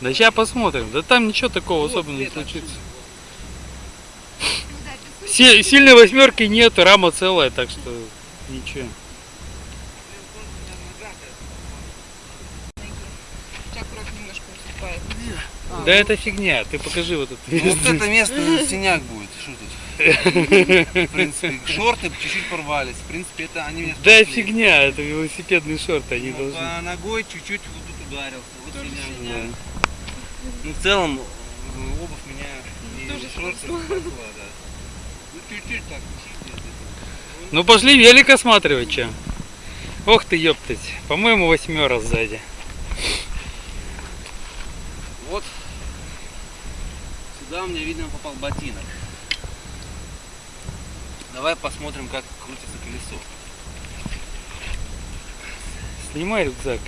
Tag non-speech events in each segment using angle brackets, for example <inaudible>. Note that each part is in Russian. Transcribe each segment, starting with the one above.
Да сейчас посмотрим. Да там ничего такого особо не случится. Си- сильной восьмерки нет, рама целая, так что ничего. Да это фигня, ты покажи вот это. Вот это место синяк будет? В принципе, <laughs> шорты чуть-чуть порвались. В принципе, это они меня Да спасли. фигня, это велосипедные шорты, они Ну, должны. По ногой чуть-чуть вот тут ударился. Вот Тоже синяк. Ну, в целом, обувь меня и Тоже шорты спасла. да. Ну, чуть-чуть так, чуть-чуть. Ну пошли велик осматривать, че. Ох ты, ёптать. По-моему, восьмера сзади. Вот. Сюда у меня, видно, попал ботинок. Давай посмотрим, как крутится колесо. Снимай рюкзак.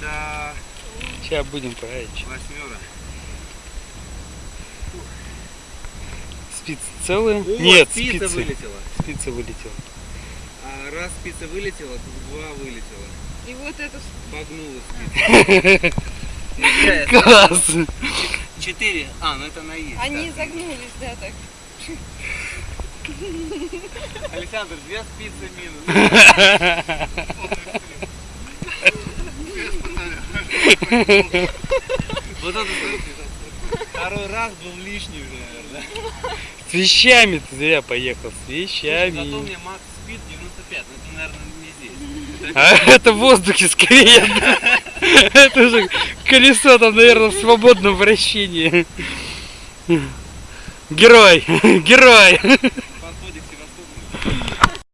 Да, Сейчас будем править. восьмера. Спицы целые? О, Нет, спица спицы. вылетела. Спица вылетела. А раз спица вылетела, то два вылетела. И вот это Погнула спица. <laughs> Класс! Четыре. А, ну это на есть. Они да. загнулись, да, так. Александр, две спицы минус. Вот это, второй раз был лишний уже, наверное. С вещами ты зря поехал, с Слушай, вещами. Зато у меня Макс спид 95, но это, наверное, не здесь. А это в воздухе скорее. Это же колесо там, наверное, в свободном вращении. Герой, <laughs> герой.